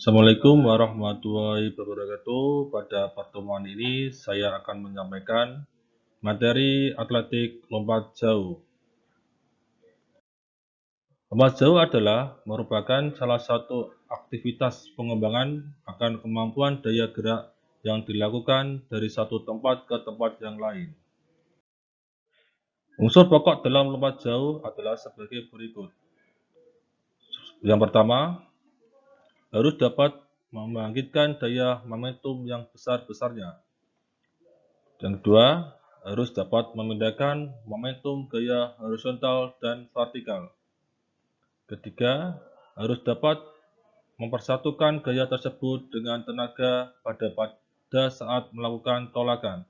Assalamualaikum warahmatullahi wabarakatuh. Pada pertemuan ini saya akan menyampaikan materi atletik lompat jauh. Lompat jauh adalah merupakan salah satu aktivitas pengembangan akan kemampuan daya gerak yang dilakukan dari satu tempat ke tempat yang lain. Unsur pokok dalam lompat jauh adalah sebagai berikut. Yang pertama, harus dapat membangkitkan daya momentum yang besar-besarnya. Yang kedua, harus dapat memindahkan momentum gaya horizontal dan vertikal. Ketiga, harus dapat mempersatukan gaya tersebut dengan tenaga pada pada saat melakukan tolakan.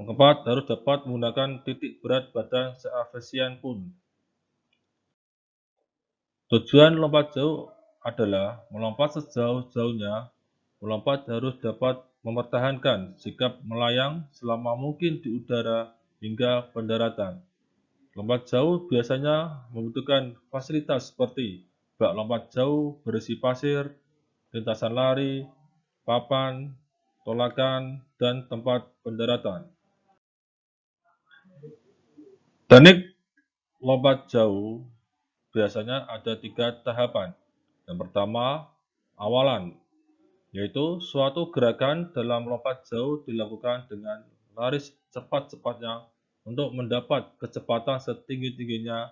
Keempat, harus dapat menggunakan titik berat badan seefisien pun Tujuan lompat jauh adalah melompat sejauh-jauhnya. Melompat harus dapat mempertahankan sikap melayang selama mungkin di udara hingga pendaratan. Lompat jauh biasanya membutuhkan fasilitas seperti bak lompat jauh berisi pasir, lintasan lari, papan, tolakan, dan tempat pendaratan. Teknik lompat jauh biasanya ada tiga tahapan. Yang pertama, awalan, yaitu suatu gerakan dalam lompat jauh dilakukan dengan lari cepat-cepatnya untuk mendapat kecepatan setinggi-tingginya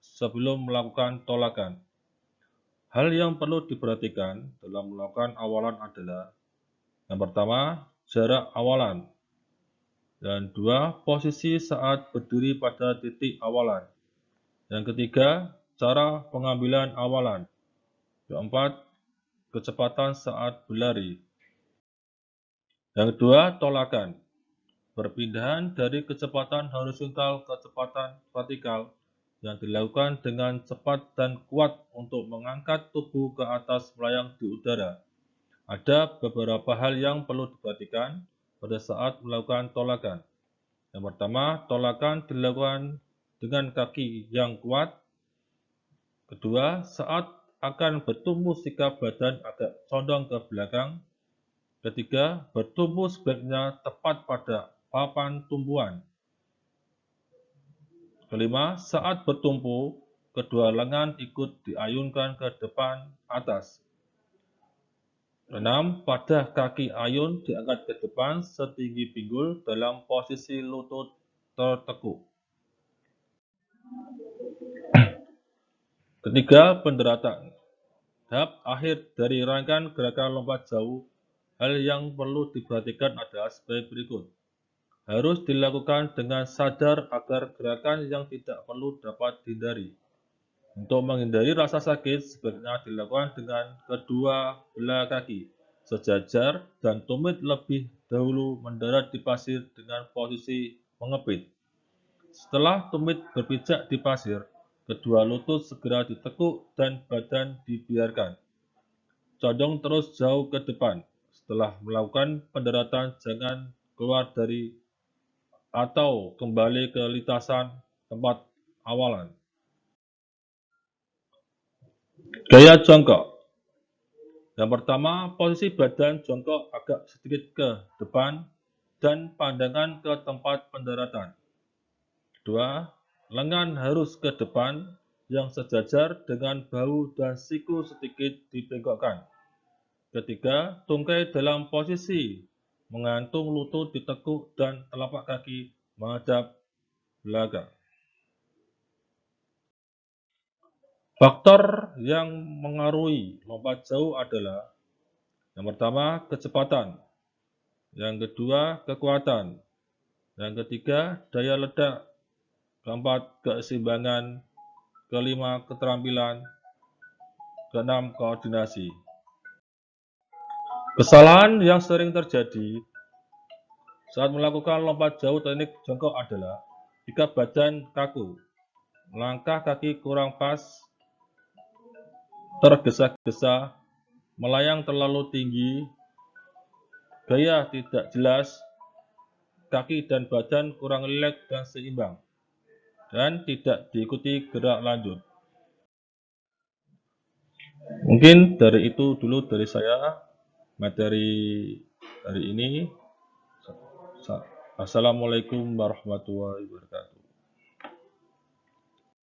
sebelum melakukan tolakan. Hal yang perlu diperhatikan dalam melakukan awalan adalah yang pertama, jarak awalan, dan dua, posisi saat berdiri pada titik awalan. Yang ketiga, cara pengambilan awalan. Keempat, kecepatan saat berlari. Yang kedua, tolakan. Perpindahan dari kecepatan horizontal ke kecepatan vertikal yang dilakukan dengan cepat dan kuat untuk mengangkat tubuh ke atas melayang di udara. Ada beberapa hal yang perlu diperhatikan pada saat melakukan tolakan. Yang pertama, tolakan dilakukan dengan kaki yang kuat. Kedua, saat akan bertumbuh sikap badan agak condong ke belakang. Ketiga, bertumbuh sebaiknya tepat pada papan tumbuhan. Kelima, saat bertumpu, kedua lengan ikut diayunkan ke depan atas. Enam, pada kaki ayun diangkat ke depan setinggi pinggul dalam posisi lutut tertekuk. Ketiga, pendaratan. Tahap akhir dari rangkaian gerakan lompat jauh, hal yang perlu diperhatikan adalah sebagai berikut. Harus dilakukan dengan sadar agar gerakan yang tidak perlu dapat dihindari. Untuk menghindari rasa sakit, sebaiknya dilakukan dengan kedua belah kaki sejajar dan tumit lebih dahulu mendarat di pasir dengan posisi mengepit. Setelah tumit berpijak di pasir, Kedua lutut segera ditekuk dan badan dibiarkan. Condong terus jauh ke depan. Setelah melakukan pendaratan, jangan keluar dari atau kembali ke lintasan tempat awalan. Gaya jongkok. Yang pertama, posisi badan jongkok agak sedikit ke depan dan pandangan ke tempat pendaratan. Kedua, Lengan harus ke depan yang sejajar dengan bahu dan siku sedikit dibengkokkan. Ketiga, tungkai dalam posisi mengantung lutut ditekuk dan telapak kaki menghadap belakang. Faktor yang mengaruhi lompat jauh adalah yang pertama kecepatan, yang kedua kekuatan, yang ketiga daya ledak keempat keseimbangan, kelima keterampilan, keenam koordinasi. Kesalahan yang sering terjadi saat melakukan lompat jauh teknik jongkok adalah jika badan kaku, langkah kaki kurang pas, tergesa-gesa, melayang terlalu tinggi, gaya tidak jelas, kaki dan badan kurang rileks dan seimbang dan tidak diikuti gerak lanjut. Mungkin dari itu dulu dari saya materi hari ini. Assalamualaikum warahmatullahi wabarakatuh.